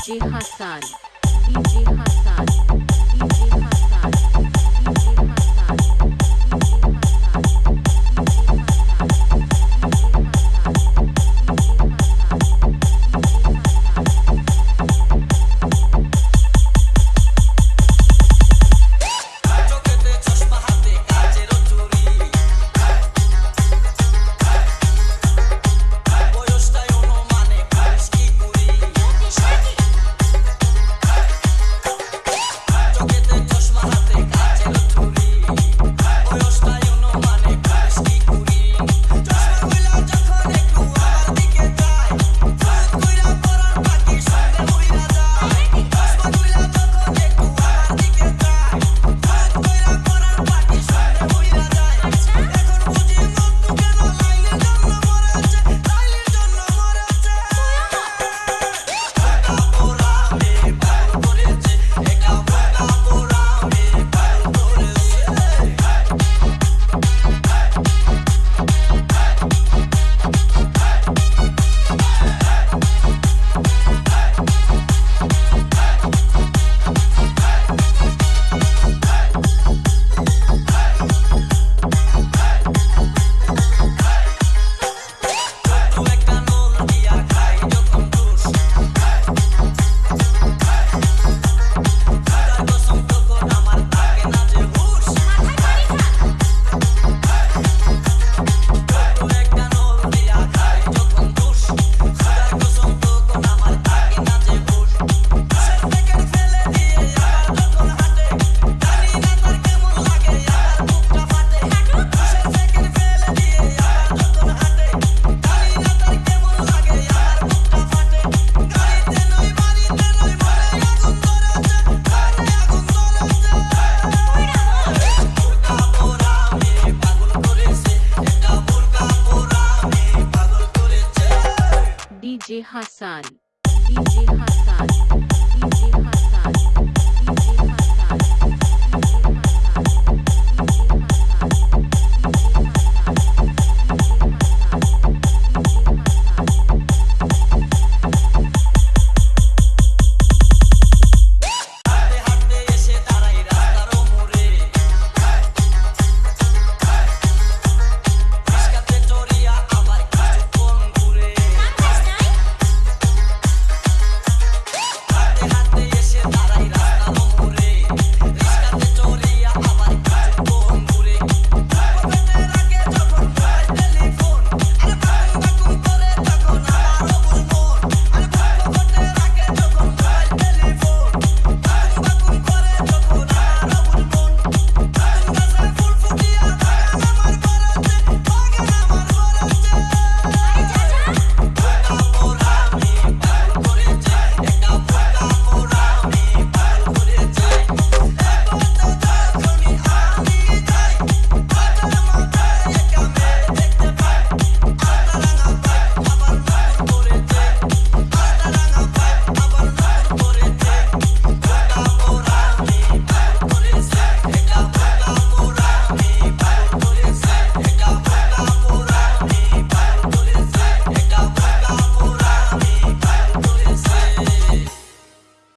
DJ Hassan. DJ Hassan. DJ Hassan. Hassan. DJ Hassan. DJ